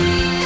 России.